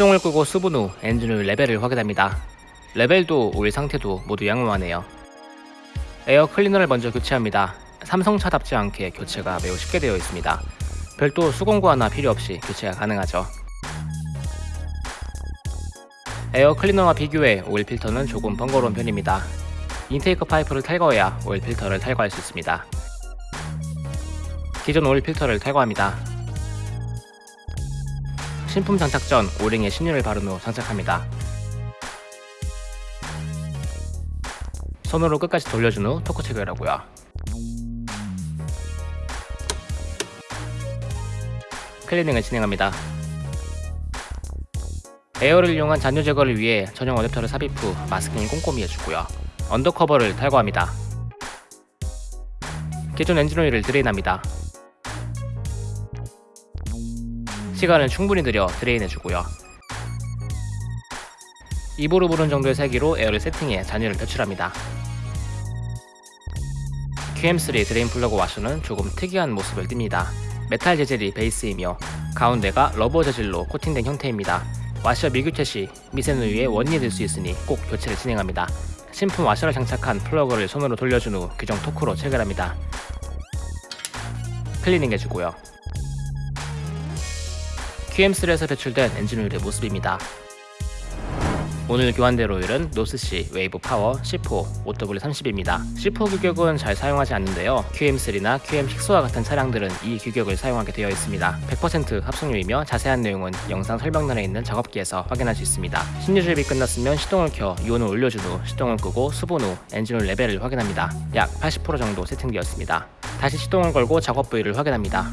시동을 끄고 수분 후 엔진오일 레벨을 확인합니다. 레벨도 오일 상태도 모두 양호하네요. 에어 클리너를 먼저 교체합니다. 삼성차답지 않게 교체가 매우 쉽게 되어 있습니다. 별도 수공구 하나 필요 없이 교체가 가능하죠. 에어 클리너와 비교해 오일 필터는 조금 번거로운 편입니다. intake 파이프를 탈거해야 오일 필터를 탈거할 수 있습니다. 기존 오일 필터를 탈거합니다. 신품 장착 전 오링에 신유를 바른 후 장착합니다. 손으로 끝까지 돌려준 후 토크 체결하고요. 클리닝을 진행합니다. 에어를 이용한 잔유 제거를 위해 전용 어댑터를 삽입 후 마스킹을 꼼꼼히 해주고요. under cover를 탈거합니다. 기존 엔진 오일을 드레인합니다. 시간을 충분히 들여 드레인해주고요. 입으로 부는 정도의 세기로 에어를 세팅해 잔유를 배출합니다. QM3 드레인 플러그 와셔는 조금 특이한 모습을 띱니다. 메탈 재질이 베이스이며 가운데가 러버 재질로 코팅된 형태입니다. 와셔 미교체 시 미세누유에 원인이 될 수 있으니 꼭 교체를 진행합니다. 신품 와셔를 장착한 플러그를 손으로 돌려준 후 규정 토크로 체결합니다. 클리닝 해주고요. QM3에서 배출된 엔진오일의 모습입니다. 오늘 교환될 오일은 노스시 웨이브 파워 C4 5W30입니다. C4 규격은 잘 사용하지 않는데요. QM3나 QM6와 같은 차량들은 이 규격을 사용하게 되어 있습니다. 100% 합성유이며 자세한 내용은 영상 설명란에 있는 작업기에서 확인할 수 있습니다. 신유주입이 끝났으면 시동을 켜 유온을 올려준 후 시동을 끄고 수분 후 엔진오일 레벨을 확인합니다. 약 80% 정도 세팅되었습니다. 다시 시동을 걸고 작업 부위를 확인합니다.